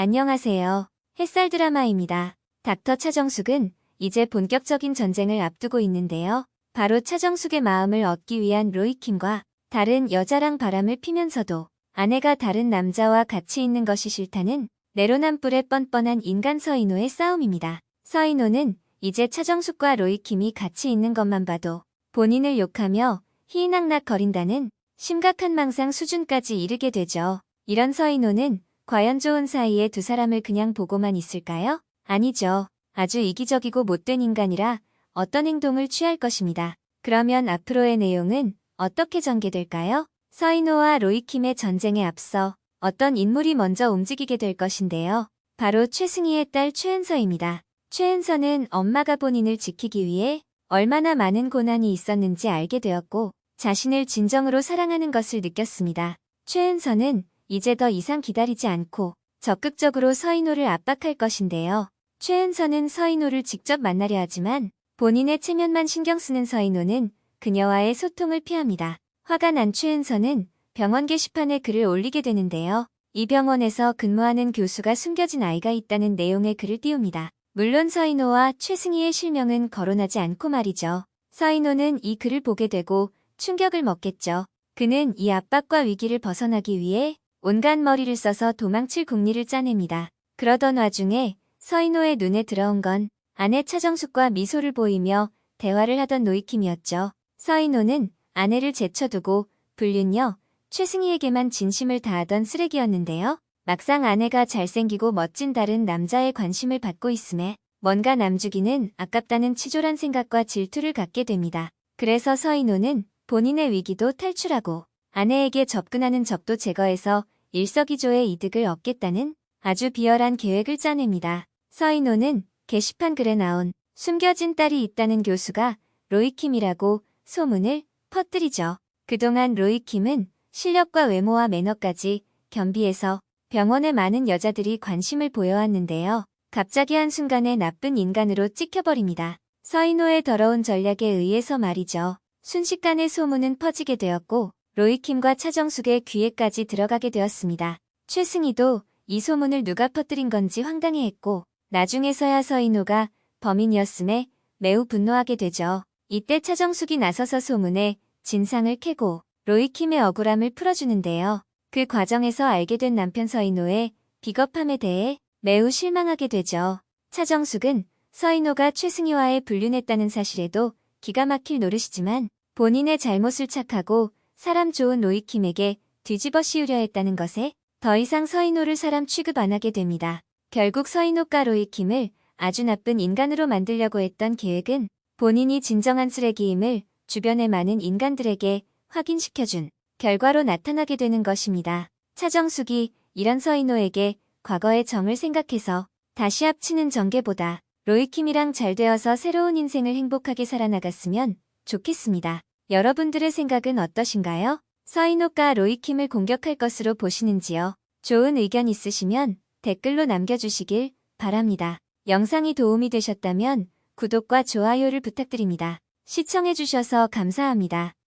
안녕하세요. 햇살 드라마입니다. 닥터 차정숙은 이제 본격적인 전쟁을 앞두고 있는데요. 바로 차정숙의 마음을 얻기 위한 로이킴과 다른 여자랑 바람을 피면서도 아내가 다른 남자와 같이 있는 것이 싫다는 내로남불의 뻔뻔한 인간 서인호의 싸움입니다. 서인호는 이제 차정숙과 로이킴이 같이 있는 것만 봐도 본인을 욕하며 희낙낙거린다는 심각한 망상 수준까지 이르게 되죠. 이런 서인호는 과연 좋은 사이에 두 사람을 그냥 보고만 있을까요? 아니죠. 아주 이기적이고 못된 인간이라 어떤 행동을 취할 것입니다. 그러면 앞으로의 내용은 어떻게 전개될까요? 서인호와 로이킴의 전쟁에 앞서 어떤 인물이 먼저 움직이게 될 것인데요. 바로 최승희의 딸 최은서입니다. 최은서는 엄마가 본인을 지키기 위해 얼마나 많은 고난이 있었는지 알게 되었고 자신을 진정으로 사랑하는 것을 느꼈습니다. 최은서는 이제 더 이상 기다리지 않고 적극적으로 서인호를 압박할 것인데요. 최은서는 서인호를 직접 만나려 하지만 본인의 체면만 신경 쓰는 서인호는 그녀와의 소통을 피합니다. 화가 난 최은서는 병원 게시판에 글을 올리게 되는데요. 이 병원에서 근무하는 교수가 숨겨진 아이가 있다는 내용의 글을 띄웁니다. 물론 서인호와 최승희의 실명은 거론하지 않고 말이죠. 서인호는 이 글을 보게 되고 충격을 먹겠죠. 그는 이 압박과 위기를 벗어나기 위해 온갖 머리를 써서 도망칠 궁리를 짜냅니다. 그러던 와중에 서인호의 눈에 들어온 건 아내 차정숙과 미소를 보이며 대화를 하던 노이킴이었죠. 서인호는 아내를 제쳐두고 불륜녀 최승희에게만 진심을 다하던 쓰레기였는데요. 막상 아내가 잘생기고 멋진 다른 남자의 관심을 받고 있음에 뭔가 남주기는 아깝다는 치졸한 생각과 질투를 갖게 됩니다. 그래서 서인호는 본인의 위기도 탈출하고 아내에게 접근하는 적도 제거해서 일석이조의 이득을 얻겠다는 아주 비열한 계획을 짜냅니다. 서인호는 게시판 글에 나온 숨겨진 딸이 있다는 교수가 로이킴이라고 소문을 퍼뜨리죠. 그동안 로이킴은 실력과 외모와 매너까지 겸비해서 병원에 많은 여자들이 관심을 보여왔는데요. 갑자기 한순간에 나쁜 인간으로 찍혀버립니다. 서인호의 더러운 전략에 의해서 말이죠. 순식간에 소문은 퍼지게 되었고 로이킴과 차정숙의 귀에까지 들어가게 되었습니다. 최승희도 이 소문을 누가 퍼뜨린 건지 황당해했고 나중에서야 서인호가 범인이었음에 매우 분노하게 되죠. 이때 차정숙이 나서서 소문에 진상을 캐고 로이킴의 억울함을 풀어주는데요. 그 과정에서 알게 된 남편 서인호의 비겁함에 대해 매우 실망하게 되죠. 차정숙은 서인호가 최승희와의 불륜했다는 사실에도 기가 막힐 노릇이지만 본인의 잘못을 착하고 사람 좋은 로이킴에게 뒤집어 씌우려 했다는 것에 더 이상 서인호를 사람 취급 안 하게 됩니다. 결국 서인호과 로이킴을 아주 나쁜 인간으로 만들려고 했던 계획은 본인이 진정한 쓰레기임을 주변의 많은 인간들에게 확인시켜준 결과로 나타나게 되는 것입니다. 차정숙이 이런 서인호에게 과거의 정을 생각해서 다시 합치는 전개보다 로이킴이랑 잘 되어서 새로운 인생을 행복하게 살아나갔으면 좋겠습니다. 여러분들의 생각은 어떠신가요? 서인호가 로이킴을 공격할 것으로 보시는지요? 좋은 의견 있으시면 댓글로 남겨주시길 바랍니다. 영상이 도움이 되셨다면 구독과 좋아요를 부탁드립니다. 시청해주셔서 감사합니다.